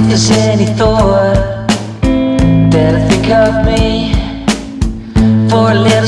if there's any thought. That I think of me For a little